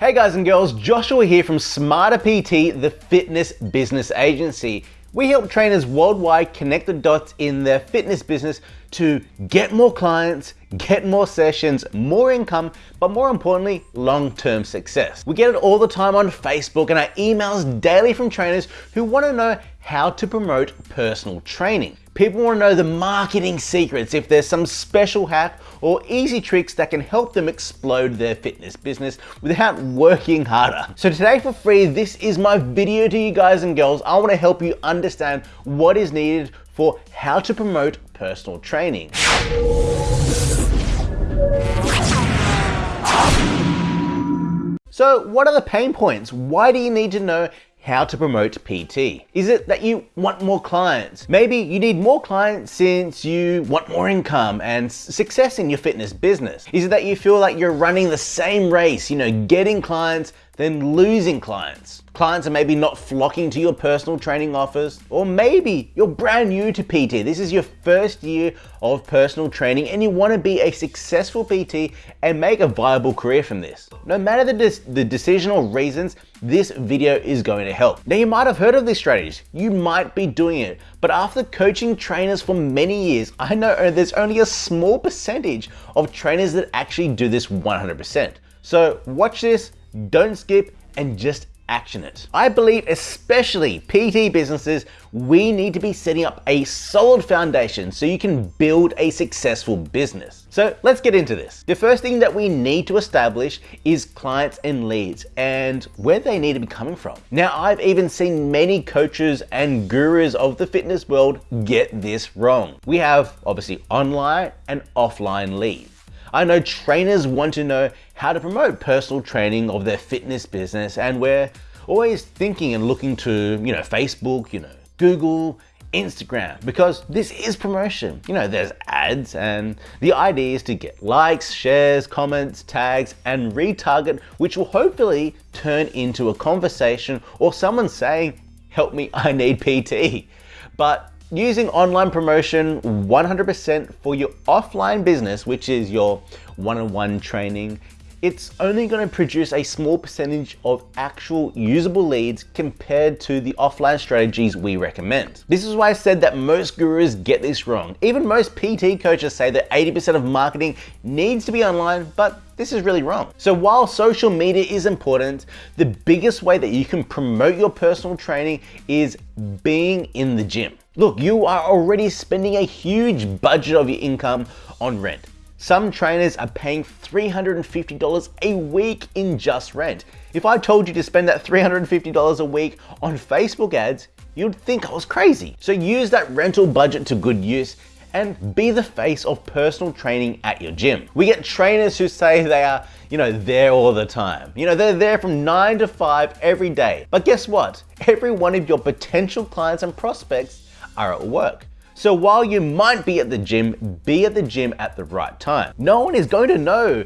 Hey guys and girls, Joshua here from Smarter PT, the fitness business agency. We help trainers worldwide connect the dots in their fitness business to get more clients, get more sessions, more income, but more importantly, long-term success. We get it all the time on Facebook and our emails daily from trainers who want to know how to promote personal training. People want to know the marketing secrets, if there's some special hack or easy tricks that can help them explode their fitness business without working harder. So today for free, this is my video to you guys and girls. I want to help you understand what is needed for how to promote personal training. So what are the pain points? Why do you need to know how to promote PT? Is it that you want more clients? Maybe you need more clients since you want more income and success in your fitness business. Is it that you feel like you're running the same race, you know, getting clients, then losing clients? Clients are maybe not flocking to your personal training offers, or maybe you're brand new to PT. This is your first year of personal training and you want to be a successful PT and make a viable career from this. No matter the, the decision or reasons, this video is going to help. Now you might have heard of these strategies, you might be doing it, but after coaching trainers for many years, I know there's only a small percentage of trainers that actually do this 100%. So watch this, don't skip, and just action it. I believe especially PT businesses, we need to be setting up a solid foundation so you can build a successful business. So let's get into this. The first thing that we need to establish is clients and leads and where they need to be coming from. Now, I've even seen many coaches and gurus of the fitness world get this wrong. We have obviously online and offline leads. I know trainers want to know how to promote personal training of their fitness business and we're always thinking and looking to, you know, Facebook, you know, Google, Instagram, because this is promotion. You know, there's ads and the idea is to get likes, shares, comments, tags, and retarget, which will hopefully turn into a conversation or someone saying, help me, I need PT. But using online promotion 100% for your offline business, which is your one-on-one -on -one training, it's only going to produce a small percentage of actual usable leads compared to the offline strategies we recommend. This is why I said that most gurus get this wrong. Even most PT coaches say that 80% of marketing needs to be online, but this is really wrong. So while social media is important, the biggest way that you can promote your personal training is being in the gym. Look, you are already spending a huge budget of your income on rent. Some trainers are paying $350 a week in just rent. If I told you to spend that $350 a week on Facebook ads, you'd think I was crazy. So use that rental budget to good use and be the face of personal training at your gym. We get trainers who say they are, you know, there all the time. You know, they're there from nine to five every day. But guess what? Every one of your potential clients and prospects are at work. So while you might be at the gym, be at the gym at the right time. No one is going to know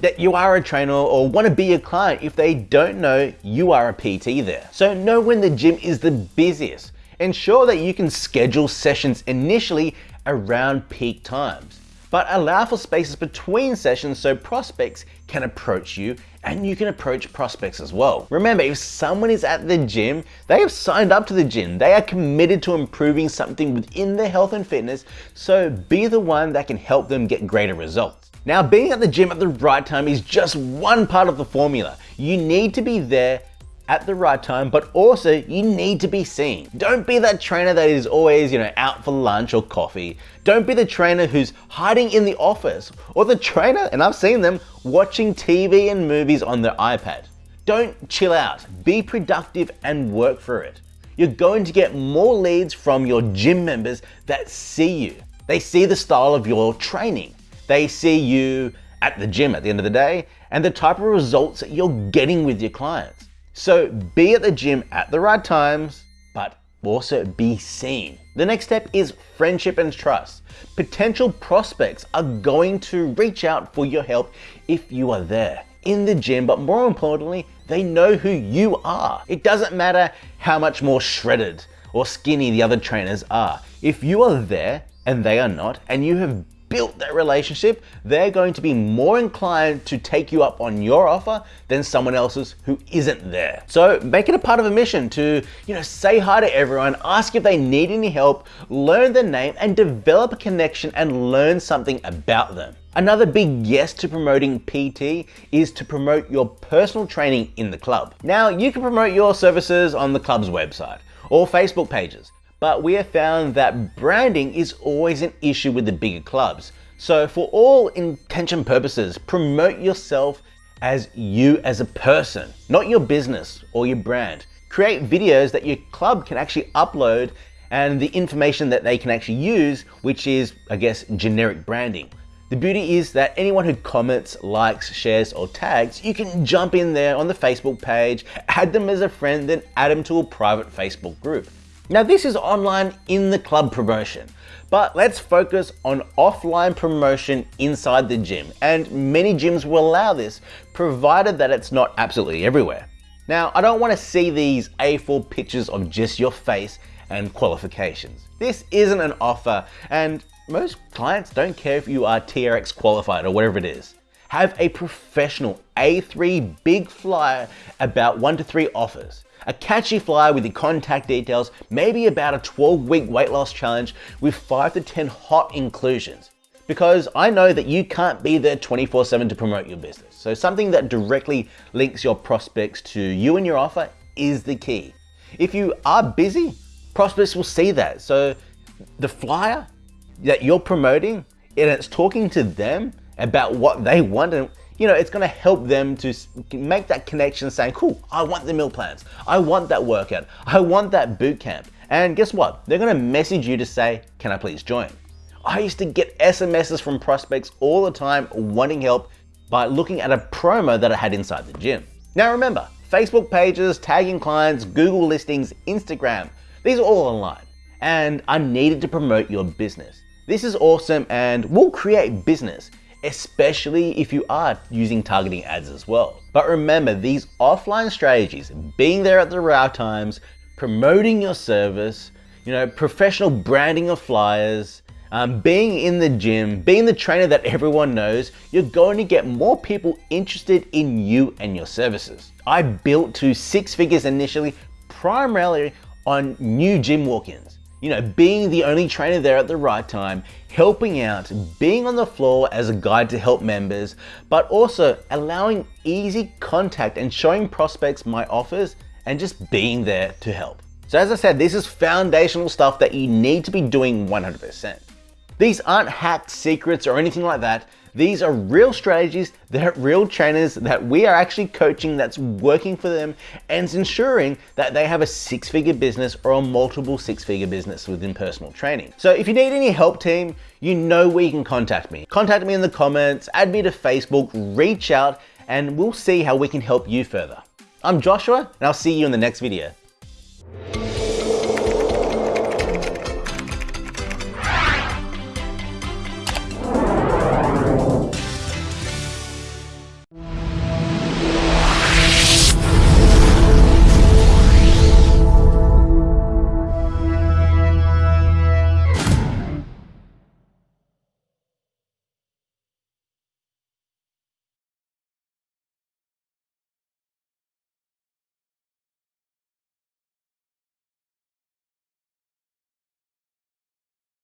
that you are a trainer or want to be a client if they don't know you are a PT there. So know when the gym is the busiest. Ensure that you can schedule sessions initially around peak times but allow for spaces between sessions so prospects can approach you and you can approach prospects as well. Remember, if someone is at the gym, they have signed up to the gym. They are committed to improving something within their health and fitness, so be the one that can help them get greater results. Now, being at the gym at the right time is just one part of the formula. You need to be there at the right time, but also you need to be seen. Don't be that trainer that is always, you know, out for lunch or coffee. Don't be the trainer who's hiding in the office or the trainer, and I've seen them, watching TV and movies on their iPad. Don't chill out, be productive and work for it. You're going to get more leads from your gym members that see you. They see the style of your training. They see you at the gym at the end of the day and the type of results that you're getting with your clients. So be at the gym at the right times, but also be seen. The next step is friendship and trust. Potential prospects are going to reach out for your help if you are there in the gym, but more importantly, they know who you are. It doesn't matter how much more shredded or skinny the other trainers are. If you are there and they are not, and you have built that relationship, they're going to be more inclined to take you up on your offer than someone else's who isn't there. So make it a part of a mission to, you know, say hi to everyone, ask if they need any help, learn their name and develop a connection and learn something about them. Another big yes to promoting PT is to promote your personal training in the club. Now, you can promote your services on the club's website or Facebook pages, but we have found that branding is always an issue with the bigger clubs. So for all intention purposes, promote yourself as you as a person, not your business or your brand. Create videos that your club can actually upload and the information that they can actually use, which is, I guess, generic branding. The beauty is that anyone who comments, likes, shares, or tags, you can jump in there on the Facebook page, add them as a friend, then add them to a private Facebook group. Now this is online in the club promotion, but let's focus on offline promotion inside the gym, and many gyms will allow this, provided that it's not absolutely everywhere. Now, I don't want to see these A4 pictures of just your face and qualifications. This isn't an offer, and most clients don't care if you are TRX qualified or whatever it is. Have a professional A3 big flyer about one to three offers. A catchy flyer with your contact details, maybe about a 12 week weight loss challenge with five to 10 hot inclusions. Because I know that you can't be there 24 seven to promote your business. So something that directly links your prospects to you and your offer is the key. If you are busy, prospects will see that. So the flyer that you're promoting and it's talking to them about what they want and you know, it's gonna help them to make that connection saying, cool, I want the meal plans. I want that workout. I want that boot camp. And guess what? They're gonna message you to say, can I please join? I used to get SMSs from prospects all the time wanting help by looking at a promo that I had inside the gym. Now remember, Facebook pages, tagging clients, Google listings, Instagram, these are all online and are needed to promote your business. This is awesome and will create business, especially if you are using targeting ads as well. But remember, these offline strategies, being there at the right times, promoting your service, you know, professional branding of flyers, um, being in the gym, being the trainer that everyone knows, you're going to get more people interested in you and your services. I built to six figures initially, primarily on new gym walk-ins you know, being the only trainer there at the right time, helping out, being on the floor as a guide to help members, but also allowing easy contact and showing prospects my offers and just being there to help. So as I said, this is foundational stuff that you need to be doing 100%. These aren't hacked secrets or anything like that. These are real strategies that real trainers that we are actually coaching that's working for them and ensuring that they have a six figure business or a multiple six figure business within personal training. So if you need any help team, you know where you can contact me. Contact me in the comments, add me to Facebook, reach out, and we'll see how we can help you further. I'm Joshua and I'll see you in the next video.